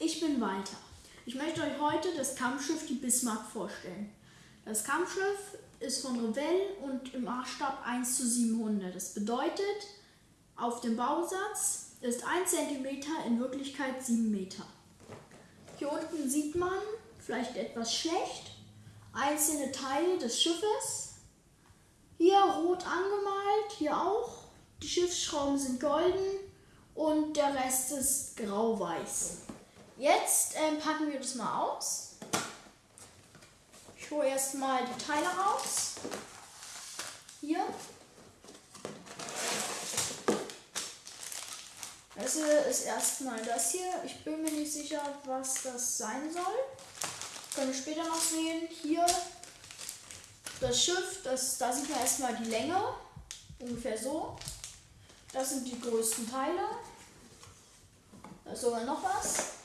ich bin Walter. Ich möchte euch heute das Kampfschiff die Bismarck vorstellen. Das Kampfschiff ist von Revell und im Maßstab 1 zu 700. Das bedeutet, auf dem Bausatz ist 1 cm in Wirklichkeit 7 Meter. Hier unten sieht man, vielleicht etwas schlecht, einzelne Teile des Schiffes. Hier rot angemalt, hier auch. Die Schiffsschrauben sind golden und der Rest ist grau-weiß. Jetzt ähm, packen wir das mal aus. Ich hole erstmal die Teile raus. Hier. Das hier ist erstmal das hier. Ich bin mir nicht sicher, was das sein soll. Können wir später noch sehen. Hier das Schiff, das, da sieht man erstmal die Länge. Ungefähr so. Das sind die größten Teile. Da ist sogar noch was.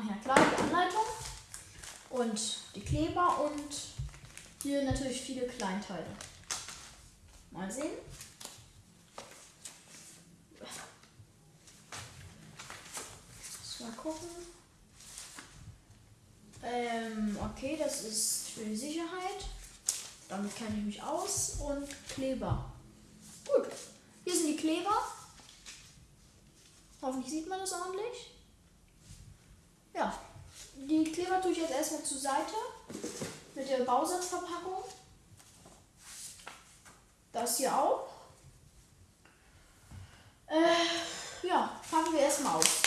Ach ja, klar, die Anleitung. Und die Kleber und hier natürlich viele Kleinteile. Mal sehen. Mal gucken. Ähm, okay, das ist für die Sicherheit. Damit kenne ich mich aus. Und Kleber. Gut. Hier sind die Kleber. Hoffentlich sieht man das ordentlich. Ja, die Kleber tue ich jetzt erstmal zur Seite mit der Bausatzverpackung. Das hier auch. Äh, ja, fangen wir erstmal auf.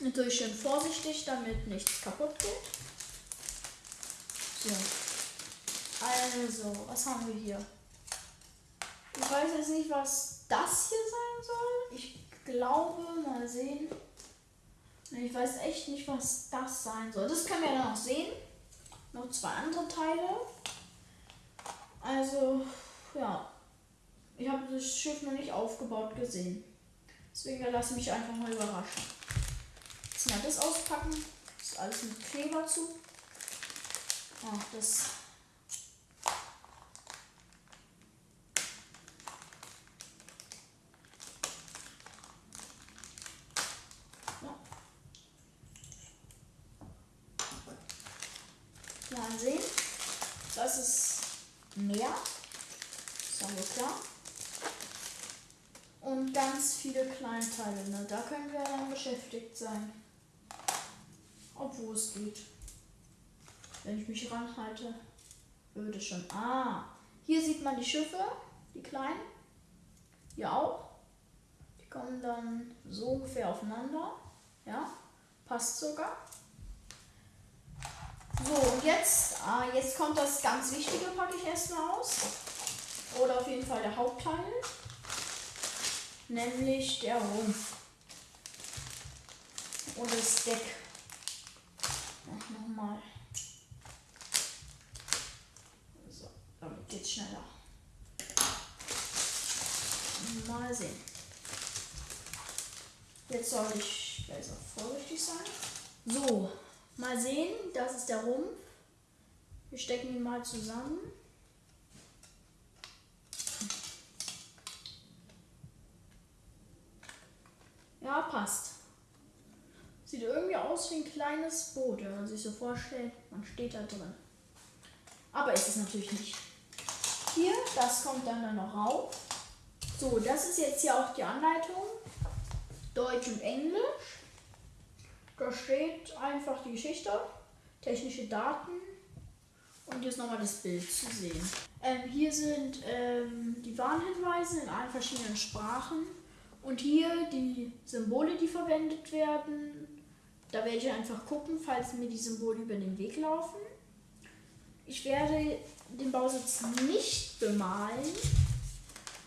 Natürlich schön vorsichtig, damit nichts kaputt geht. So. Also, was haben wir hier? Ich weiß jetzt nicht, was das hier sein soll. Ich glaube, mal sehen. Ich weiß echt nicht, was das sein soll. Das können wir dann noch sehen. Noch zwei andere Teile. Also, ja. Ich habe das Schiff noch nicht aufgebaut gesehen. Deswegen lasse ich mich einfach mal überraschen. Jetzt mal das auspacken. Das ist alles mit Kleber zu. Ach, das Mal sehen. Das ist mehr. Haben wir klar. Und ganz viele Kleinteile. Ne? Da können wir dann beschäftigt sein. Obwohl es geht. Wenn ich mich ranhalte, würde schon. Ah, hier sieht man die Schiffe, die kleinen. Hier auch. Die kommen dann so ungefähr aufeinander. Ja, passt sogar. So, und jetzt, ah, jetzt kommt das ganz Wichtige, packe ich erstmal aus. Oder auf jeden Fall der Hauptteil. Nämlich der Rumpf. Und das Deck. Nochmal. So, damit geht's schneller. Mal sehen. Jetzt soll ich besser vorsichtig sein. So, Mal sehen, das ist der Rumpf. Wir stecken ihn mal zusammen. Ja, passt. Sieht irgendwie aus wie ein kleines Boot, wenn man sich so vorstellt, man steht da drin. Aber ist es natürlich nicht. Hier, das kommt dann, dann noch rauf. So, das ist jetzt hier auch die Anleitung. Deutsch und Englisch. Da steht einfach die Geschichte, technische Daten und ist nochmal das Bild zu sehen. Ähm, hier sind ähm, die Warnhinweise in allen verschiedenen Sprachen und hier die Symbole, die verwendet werden. Da werde ich einfach gucken, falls mir die Symbole über den Weg laufen. Ich werde den Bausatz nicht bemalen,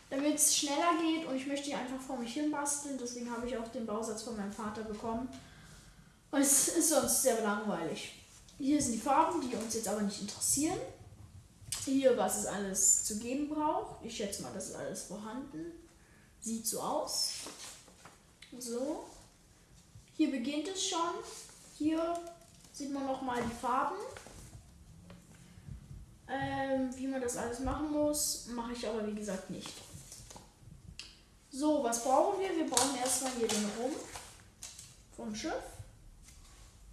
damit es schneller geht und ich möchte ihn einfach vor mich hin basteln. Deswegen habe ich auch den Bausatz von meinem Vater bekommen. Und es ist sonst sehr langweilig. Hier sind die Farben, die uns jetzt aber nicht interessieren. Hier, was es alles zu geben braucht. Ich schätze mal, das ist alles vorhanden. Sieht so aus. So. Hier beginnt es schon. Hier sieht man noch mal die Farben. ähm, wie man das alles machen muss. Mache ich aber wie gesagt nicht. So, was brauchen wir? Wir brauchen erstmal hier den Rumpf vom Schiff.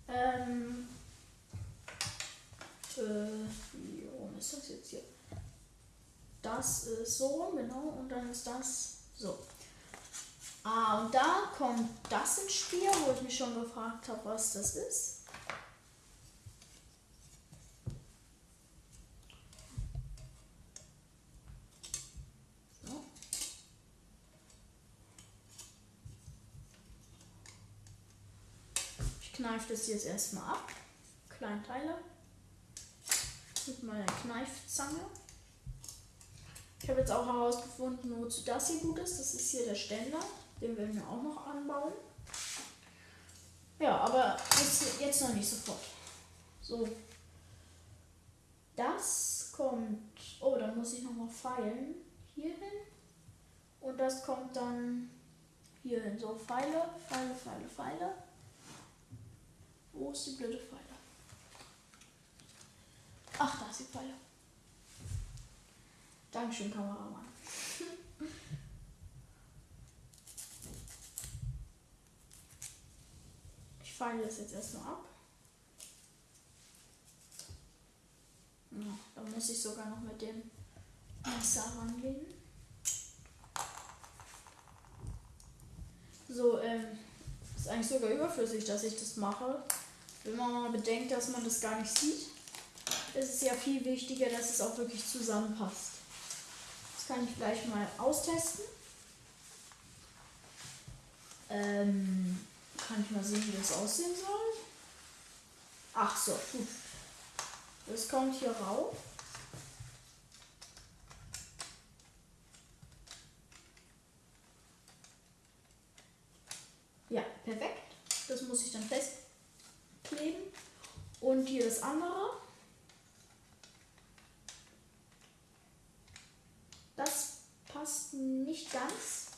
Ähm, äh, wie rum ist das jetzt hier? Das ist so rum, genau. Und dann ist das so. Ah, und da kommt das ins Spiel, wo ich mich schon gefragt habe, was das ist. Ich kneife das jetzt erstmal ab. Kleinteile. Mit meiner Kneifzange. Ich habe jetzt auch herausgefunden, wozu das hier gut ist. Das ist hier der Ständer. Den werden wir auch noch anbauen. Ja, aber jetzt, jetzt noch nicht sofort. So. Das kommt. Oh, da muss ich nochmal feilen. Hier hin. Und das kommt dann hier hin. So, Pfeile, Pfeile, Pfeile, Pfeile. Wo ist die blöde Pfeile? Ach, da ist die Pfeile. Dankeschön, Kameramann. feile das jetzt erstmal ab. Da muss ich sogar noch mit dem Messer rangehen. So, ähm, ist eigentlich sogar überflüssig, dass ich das mache. Wenn man mal bedenkt, dass man das gar nicht sieht, ist es ja viel wichtiger, dass es auch wirklich zusammenpasst. Das kann ich gleich mal austesten. Ähm, kann ich mal sehen, wie das aussehen soll? Ach so, gut. Das kommt hier rauf. Ja, perfekt. Das muss ich dann festkleben. Und hier das andere. Das passt nicht ganz.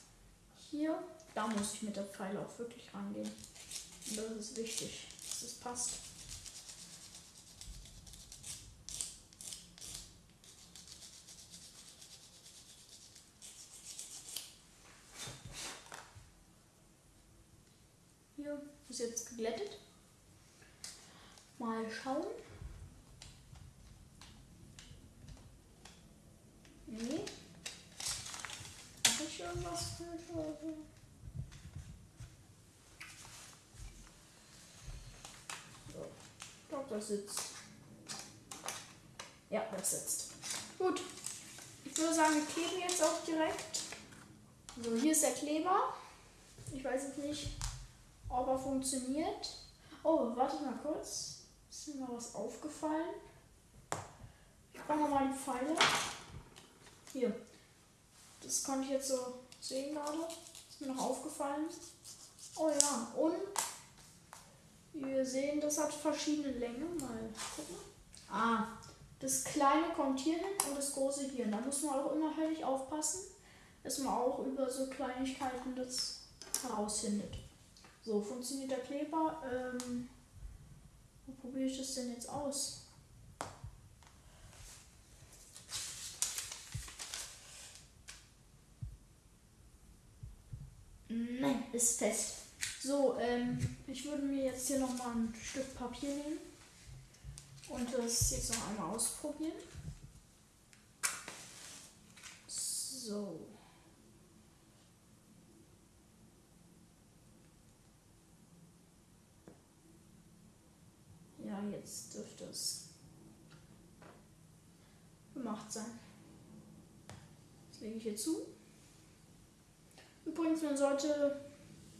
Hier da muss ich mit der Pfeile auch wirklich rangehen. Und das ist wichtig, dass es passt. Hier ist jetzt geglättet. Mal schauen. Nee. Habe ich irgendwas für das sitzt. Ja, das sitzt. Gut. Ich würde sagen, wir kleben jetzt auch direkt. So, hier ist der Kleber. Ich weiß jetzt nicht, ob er funktioniert. Oh, warte mal kurz. Ist mir mal was aufgefallen? Ich brauche nochmal die Pfeile. Hier. Das konnte ich jetzt so sehen gerade. Ist mir noch aufgefallen. Oh ja, und wir sehen, das hat verschiedene Längen. Mal gucken. Ah, das kleine kommt hier hin und das große hier. Da muss man auch immer höllisch aufpassen, dass man auch über so Kleinigkeiten das herausfindet. So, funktioniert der Kleber. Ähm, wo probiere ich das denn jetzt aus? Nein, ist fest. So, ähm, ich würde mir jetzt hier noch mal ein Stück Papier nehmen und das jetzt noch einmal ausprobieren. So. Ja, jetzt dürfte es gemacht sein. Das lege ich hier zu. Übrigens, man sollte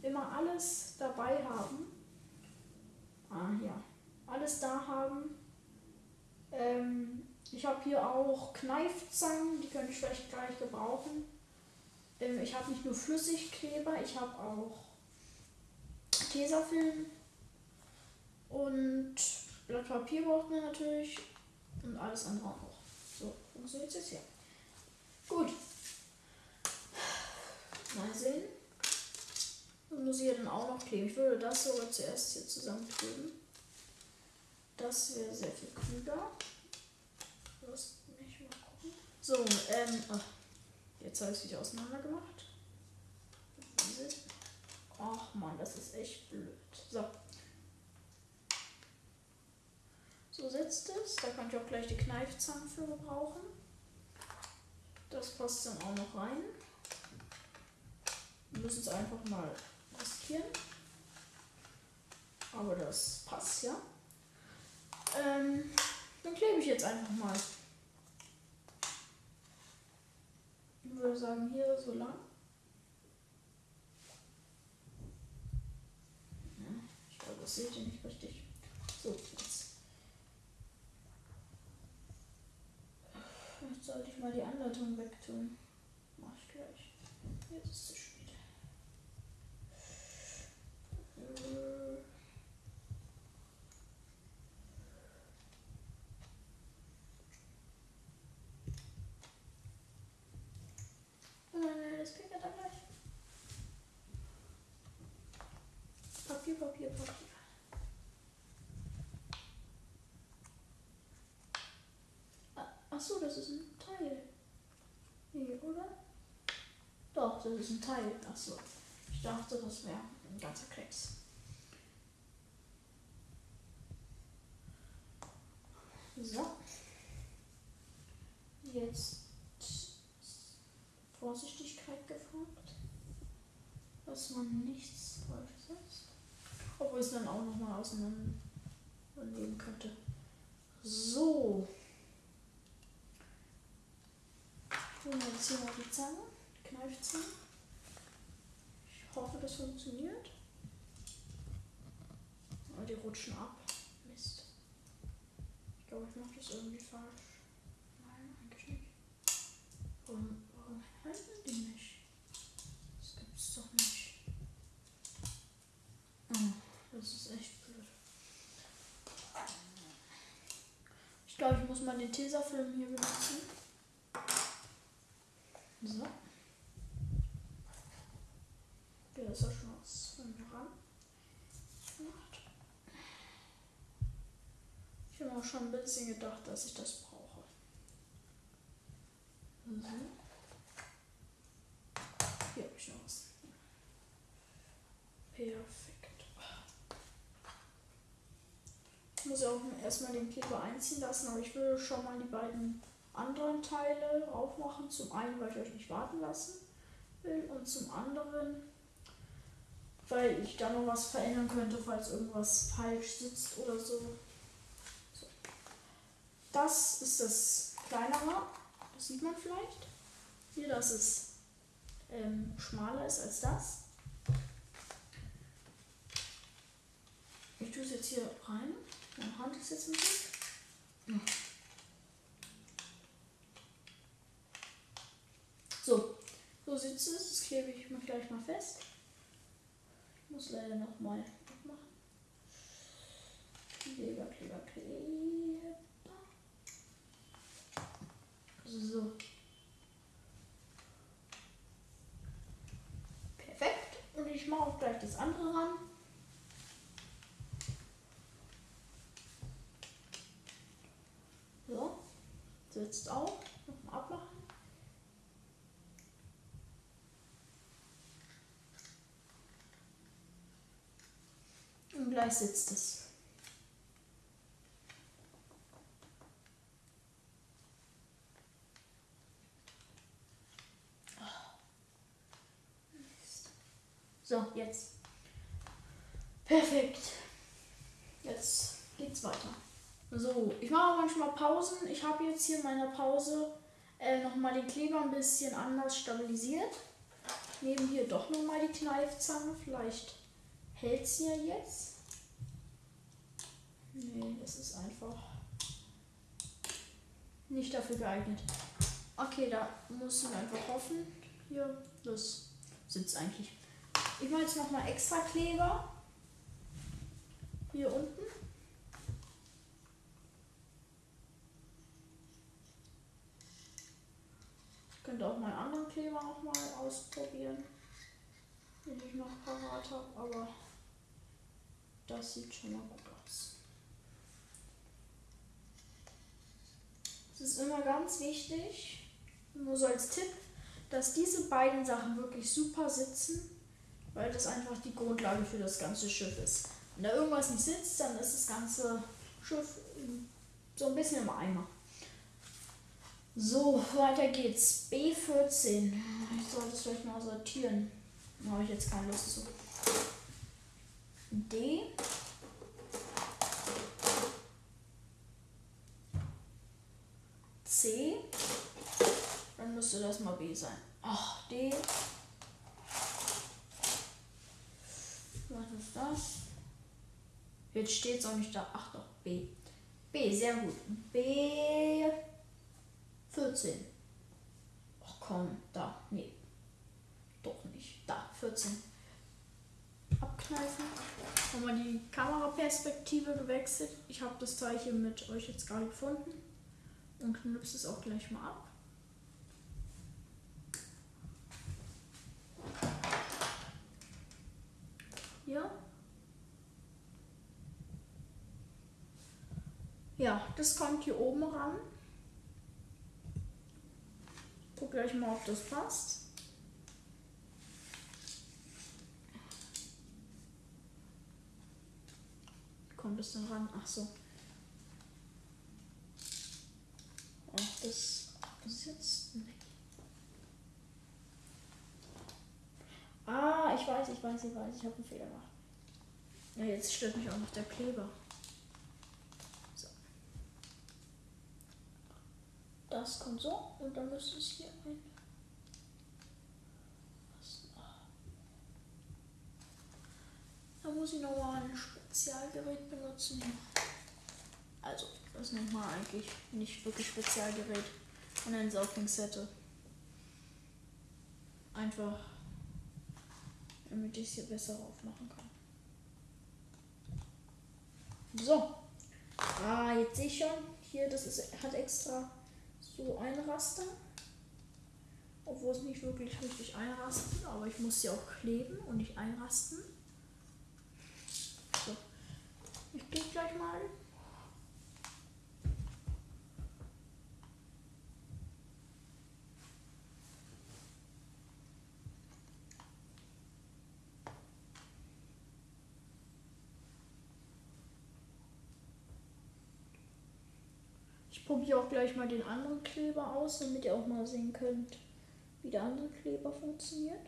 immer alles dabei haben. Ah ja, alles da haben. Ähm, ich habe hier auch Kneifzangen, die könnte ich vielleicht gleich gebrauchen. Ähm, ich habe nicht nur Flüssigkleber, ich habe auch Tesafilm und Blatt Papier braucht man natürlich und alles andere auch. So, funktioniert es jetzt hier. Gut. Mal sehen. Muss ich ja dann auch noch kleben. Ich würde das sogar zuerst hier zusammenkleben. Das wäre sehr viel klüger. Das nicht mal gucken. So, ähm, ach, jetzt habe ich es wieder auseinander gemacht. Ach man, das ist echt blöd. So. So sitzt es. Da könnt ihr auch gleich die Kneifzange für gebrauchen. Das passt dann auch noch rein. Wir müssen es einfach mal riskieren. Aber das passt ja. Ähm, dann klebe ich jetzt einfach mal. Ich würde sagen, hier so lang. Ich glaube, das seht ihr nicht richtig. So, jetzt. Jetzt sollte ich mal die Anleitung wegtun. Mach ich gleich. Jetzt ist es spät. Äh. Oh nein, nein, das kriegt er dann gleich. Papier, Papier, Papier. Ah, Ach so, das ist ein Teil. Nee, oder? Doch, das ist ein Teil. Ach so. Ich dachte, das wäre ein ganzer Klecks. So. Jetzt Vorsichtigkeit gefragt, dass man nichts. Obwohl es dann auch nochmal auseinandernehmen könnte. So. Holen wir jetzt hier mal die Zange, Kneifzange. Ich hoffe, das funktioniert. Aber die rutschen ab. Mist. Ich glaube, ich mache das irgendwie falsch. Nein, eigentlich nicht. Warum, warum halten die nicht? Das gibt's doch nicht. Oh, das ist echt blöd. Ich glaube, ich muss mal den Tesafilm hier benutzen. So. Der ist ja schon von mir ran. Ich habe auch schon ein bisschen gedacht, dass ich das brauche. So. Hier habe ich noch was. Perfekt. Ich muss ja auch erstmal den Kleber einziehen lassen, aber ich will schon mal die beiden anderen Teile aufmachen. Zum einen, weil ich euch nicht warten lassen will und zum anderen, weil ich da noch was verändern könnte, falls irgendwas falsch sitzt oder so. so. Das ist das kleinere, das sieht man vielleicht. Hier, dass es ähm, schmaler ist als das. Ich tue es jetzt hier rein. Meine Hand ist jetzt bisschen. Ja. So, so sitzt es. Das klebe ich mir gleich mal fest. Ich muss leider noch mal abmachen. Kleber, Kleber, Kleber. So. Perfekt. Und ich mache auch gleich das andere ran. So. Sitzt auch. Nochmal abmachen. Und gleich sitzt es. So, jetzt. Perfekt. Jetzt geht's weiter. So, ich mache manchmal Pausen. Ich habe jetzt hier in meiner Pause äh, nochmal den Kleber ein bisschen anders stabilisiert. Neben hier doch nochmal die Kneifzange. Vielleicht hält sie ja jetzt. Nee, das ist einfach nicht dafür geeignet. Okay, da muss man einfach hoffen. Hier, das sitzt eigentlich. Ich mache jetzt nochmal extra Kleber. Hier unten. Könnte auch meinen anderen Kleber nochmal ausprobieren, den ich noch parat habe, aber das sieht schon mal gut aus. Es ist immer ganz wichtig, nur so als Tipp, dass diese beiden Sachen wirklich super sitzen, weil das einfach die Grundlage für das ganze Schiff ist. Wenn da irgendwas nicht sitzt, dann ist das ganze Schiff so ein bisschen im Eimer. So, weiter geht's. B14. Ich sollte es vielleicht mal sortieren. Da habe ich jetzt keine Lust zu. D. C. Dann müsste das mal B sein. Ach, D. Was ist das? Jetzt steht es auch nicht da. Ach doch, B. B, sehr gut. B 14. Ach komm, da. Nee. Doch nicht. Da, 14. Abkneifen. Haben wir die Kameraperspektive gewechselt. Ich habe das Zeichen mit euch jetzt gerade gefunden. Und knipse es auch gleich mal ab. Ja. Ja, das kommt hier oben ran. Guck gleich mal, ob das passt. Kommt es denn ran? Ach so. Ach, das, das jetzt nicht. Ah, ich weiß, ich weiß, ich weiß, ich habe einen Fehler gemacht. Ja, jetzt stört mich auch noch der Kleber. Das kommt so und dann müsste es hier ein. Da muss ich nochmal ein Spezialgerät benutzen. Also, das nennt man eigentlich nicht wirklich Spezialgerät. Und ein Sauglingssette. Einfach, damit ich es hier besser aufmachen kann. So. Ah, jetzt sehe ich schon. Hier, das ist, hat extra so ein Raster. Obwohl es nicht wirklich richtig einrastet, aber ich muss sie auch kleben und nicht einrasten. So. Ich gehe gleich mal. Ich probiere auch gleich mal den anderen Kleber aus, damit ihr auch mal sehen könnt, wie der andere Kleber funktioniert.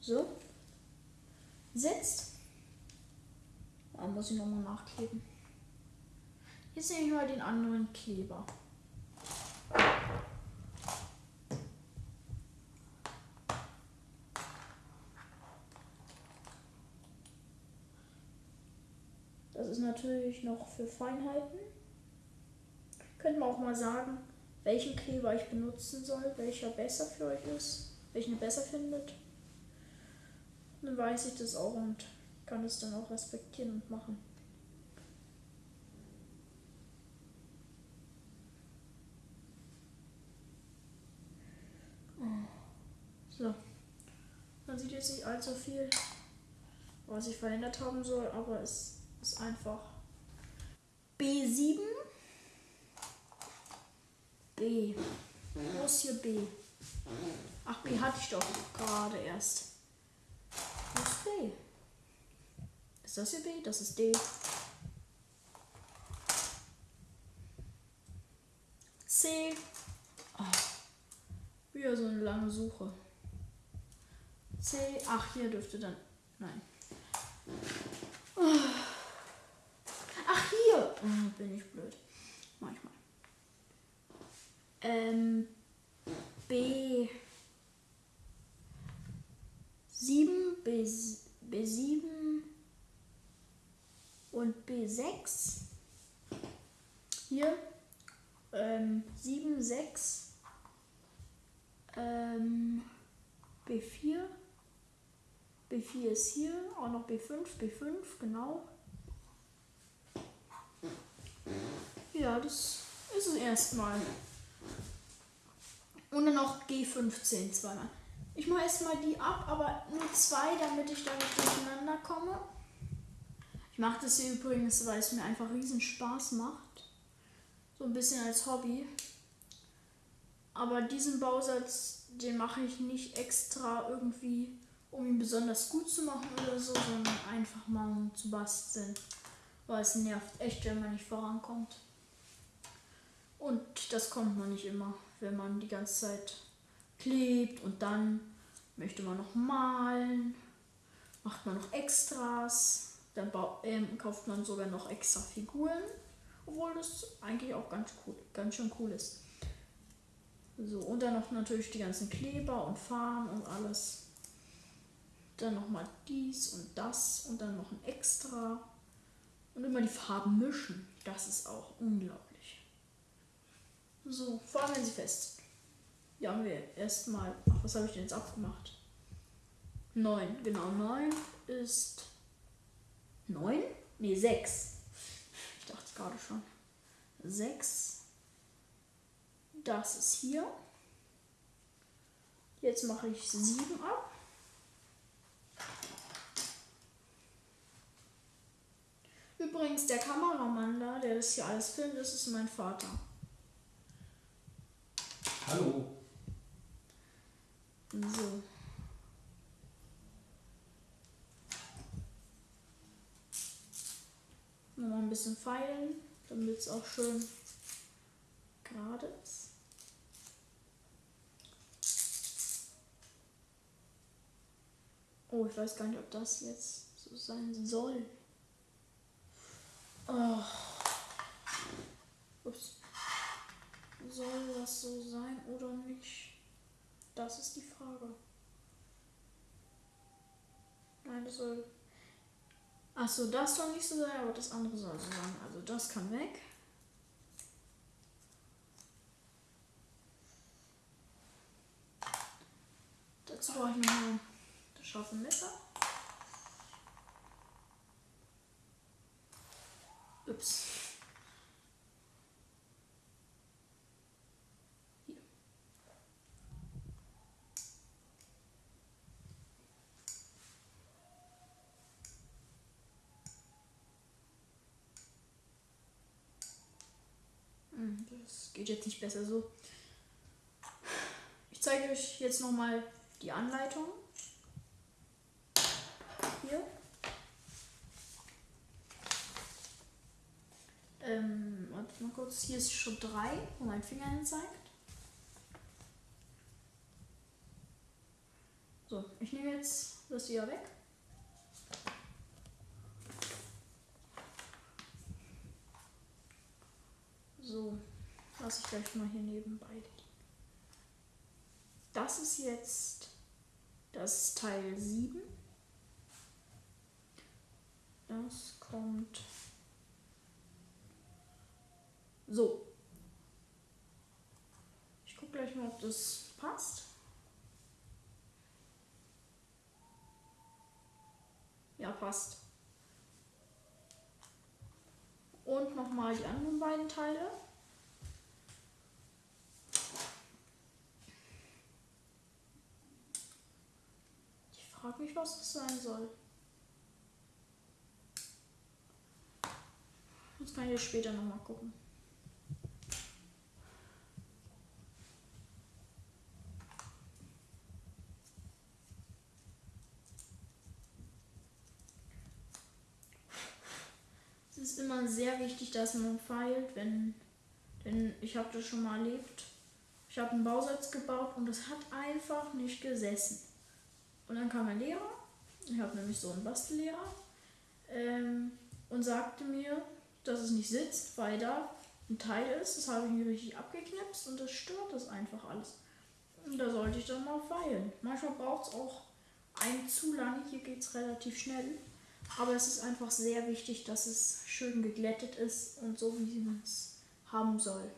So. Sitzt. Da muss ich nochmal nachkleben. Jetzt nehme ich mal den anderen Kleber. Das ist natürlich noch für Feinheiten. Könnt man auch mal sagen, welchen Kleber ich benutzen soll, welcher besser für euch ist, welchen ihr besser findet. Dann weiß ich das auch und kann es dann auch respektieren und machen. So. Man sieht jetzt nicht allzu viel, was ich verändert haben soll, aber es ist einfach B7. B. Wo ist hier B? Ach, B hatte ich doch gerade erst. Wo ist B? Ist das hier B? Das ist D. C. Oh. Wieder so eine lange Suche. C. Ach, hier dürfte dann. Nein. Ach, hier. Oh, bin ich blöd. Manchmal. Ähm. B. 7, B, B7 und B6. Hier ähm, 7, 6, ähm, B4, B4 ist hier, auch noch B5, B5, genau. Ja, das ist es erstmal. Und dann noch G15 zweimal. Ich mache erstmal die ab, aber nur zwei, damit ich da nicht durcheinander komme. mache das hier übrigens, weil es mir einfach riesen Spaß macht. So ein bisschen als Hobby. Aber diesen Bausatz, den mache ich nicht extra irgendwie, um ihn besonders gut zu machen oder so, sondern einfach mal um zu basteln. Weil es nervt echt, wenn man nicht vorankommt. Und das kommt man nicht immer, wenn man die ganze Zeit klebt und dann möchte man noch malen, macht man noch Extras, dann ähm, kauft man sogar noch extra Figuren, obwohl das eigentlich auch ganz cool, ganz schön cool ist. So, und dann noch natürlich die ganzen Kleber und Farben und alles. Dann nochmal dies und das und dann noch ein Extra. Und immer die Farben mischen. Das ist auch unglaublich. So, vor allem wenn sie fest sind. Hier haben wir erstmal. Ach, was habe ich denn jetzt abgemacht? 9, genau, 9 ist. 9? Ne, 6. Ich dachte gerade schon. 6 das ist hier. Jetzt mache ich 7 ab. Übrigens, der Kameramann da, der das hier alles filmt, das ist mein Vater. Hallo. So. Nochmal ein bisschen feilen, damit es auch schön gerade ist. Oh, ich weiß gar nicht, ob das jetzt so sein soll. Oh. Ups. Soll das so sein oder nicht? Das ist die Frage. Nein, das soll. Achso, das soll nicht so sein, aber das andere soll so sein. Also das kann weg. Dazu brauche ich noch scharfe Messer. Ups. Hm, das geht jetzt nicht besser so. Ich zeige euch jetzt noch mal die Anleitung hier. Ähm, warte mal kurz. Hier ist schon 3, wo mein Finger hin zeigt. So, ich nehme jetzt das hier weg. So, lasse ich gleich mal hier nebenbei. Das ist jetzt das Teil 7. Das kommt so. Ich gucke gleich mal, ob das passt. Ja, passt. Und nochmal die anderen beiden Teile. Ich frage mich, was das sein soll. Das kann ich später nochmal gucken. Immer sehr wichtig, dass man feilt, wenn, denn ich habe das schon mal erlebt. Ich habe einen Bausatz gebaut und es hat einfach nicht gesessen. Und dann kam ein Lehrer, ich habe nämlich so einen Bastellehrer, ähm, und sagte mir, dass es nicht sitzt, weil da ein Teil ist. Das habe ich mir richtig abgeknipst und das stört das einfach alles. Und da sollte ich dann mal feilen. Manchmal braucht es auch ein zu lange. Hier geht es relativ schnell. Aber es ist einfach sehr wichtig, dass es schön geglättet ist und so, wie man es haben soll.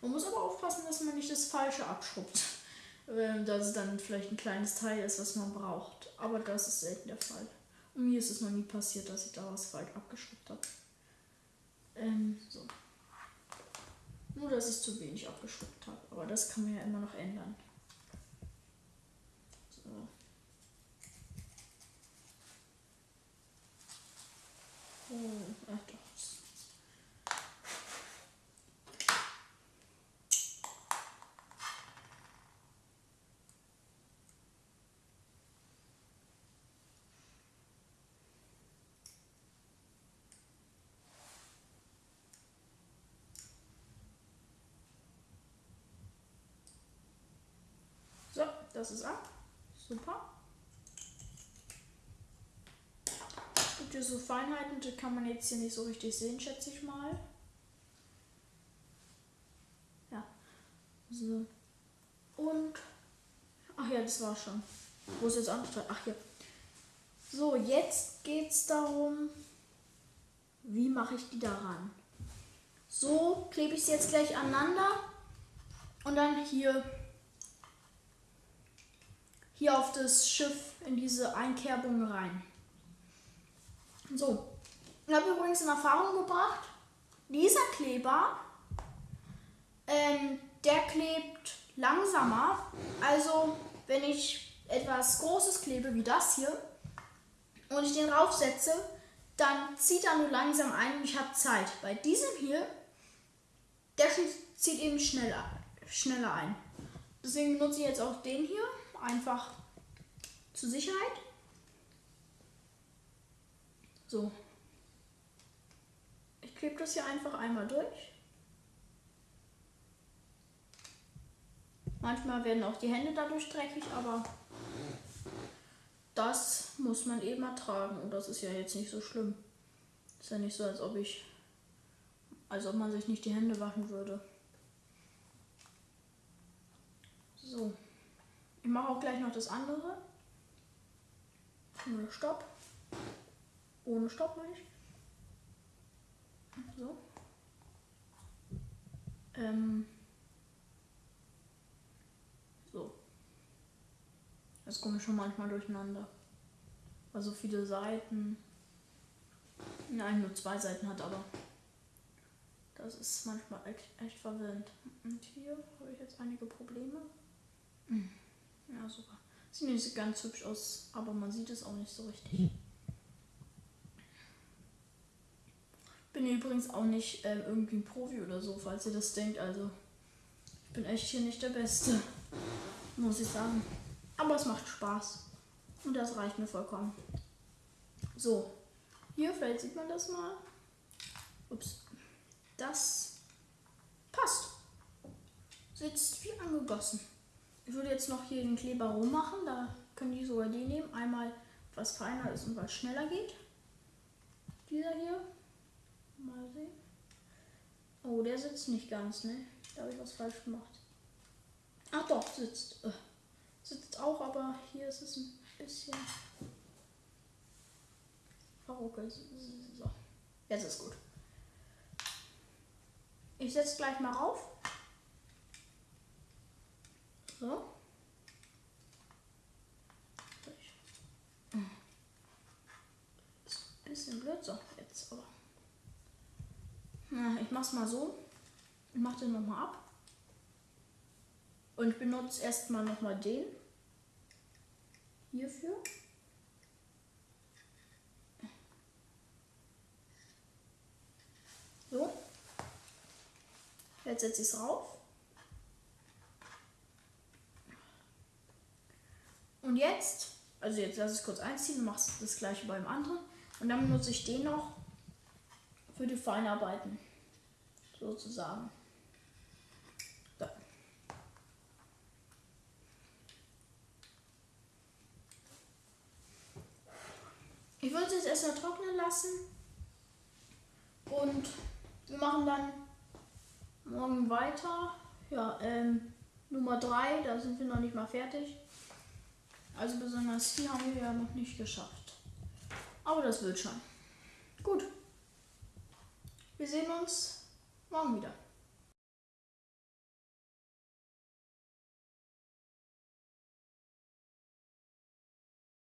Man muss aber aufpassen, dass man nicht das Falsche abschrubbt. Ähm, dass es dann vielleicht ein kleines Teil ist, was man braucht. Aber das ist selten der Fall. Und mir ist es noch nie passiert, dass ich da was falsch abgeschrubbt habe. Ähm, so. Nur, dass ich zu wenig abgeschluckt habe. Aber das kann man ja immer noch ändern. Hm, ach doch. So, das ist ab. Super. Gibt hier so Feinheiten, die kann man jetzt hier nicht so richtig sehen, schätze ich mal. Ja. So. Und. Ach ja, das war schon. Wo ist jetzt andere? Ach ja. So, jetzt geht es darum, wie mache ich die daran? So klebe ich sie jetzt gleich aneinander und dann hier hier auf das Schiff in diese Einkerbung rein. So, ich habe übrigens in Erfahrung gebracht, dieser Kleber, ähm, der klebt langsamer. Also, wenn ich etwas Großes klebe wie das hier und ich den raufsetze, dann zieht er nur langsam ein und ich habe Zeit. Bei diesem hier, der zieht eben schneller, schneller ein. Deswegen benutze ich jetzt auch den hier einfach zur Sicherheit. So. Ich klebe das hier einfach einmal durch. Manchmal werden auch die Hände dadurch dreckig, aber das muss man eben ertragen. Und das ist ja jetzt nicht so schlimm. Ist ja nicht so, als ob ich, als ob man sich nicht die Hände waschen würde. So. Ich mache auch gleich noch das andere. Stopp. Ohne Stopp ich. So. Ähm. So. Das komme ich schon manchmal durcheinander. Weil so viele Seiten. Nein, nur zwei Seiten hat, aber das ist manchmal echt, echt verwirrend. Und hier habe ich jetzt einige Probleme. Mhm. Ja, super. Sieht nicht ganz hübsch aus, aber man sieht es auch nicht so richtig. Bin übrigens auch nicht äh, irgendwie ein Profi oder so, falls ihr das denkt. Also, ich bin echt hier nicht der Beste, muss ich sagen. Aber es macht Spaß. Und das reicht mir vollkommen. So, hier vielleicht sieht man das mal. Ups. Das passt. Sitzt wie angegossen. Ich würde jetzt noch hier den Kleber rummachen. Da können die sogar die nehmen. Einmal was feiner ist und was schneller geht. Dieser hier. Mal sehen. Oh, der sitzt nicht ganz, ne? Da habe ich was falsch gemacht. Ach doch, sitzt. Äh, sitzt auch, aber hier ist es ein bisschen verruckelt. So. Jetzt ist gut. Ich setze gleich mal rauf. So. Ist ein bisschen blöd. So, jetzt aber. Ich mach's mal so. Ich mach den nochmal ab. Und benutze erstmal nochmal den. Hierfür. So. Jetzt setze ich es rauf. Und jetzt, also jetzt lass es kurz einziehen, machst das gleiche beim anderen. Und dann benutze ich den noch für die Feinarbeiten. Sozusagen. So. Ich würde es jetzt erstmal trocknen lassen. Und wir machen dann morgen weiter. Ja, ähm, Nummer 3, da sind wir noch nicht mal fertig. Also besonders viel haben wir ja noch nicht geschafft. Aber das wird schon. Gut. Wir sehen uns morgen wieder.